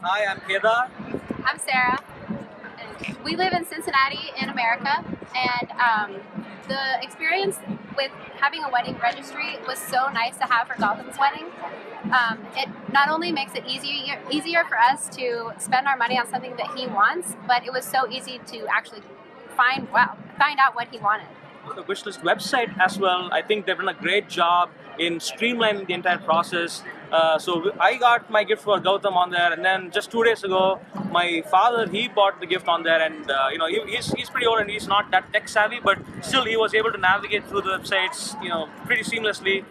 Hi, I'm Kedar. I'm Sarah. And we live in Cincinnati in America, and um, the experience with having a wedding registry was so nice to have for Gautam's wedding. Um, it not only makes it easier easier for us to spend our money on something that he wants, but it was so easy to actually find well find out what he wanted. The Wishlist website as well. I think they've done a great job in streamlining the entire process. Uh, so I got my gift for Gautam on there, and then just two days ago, my father he bought the gift on there, and uh, you know he, he's he's pretty old and he's not that tech savvy, but still he was able to navigate through the websites, you know, pretty seamlessly.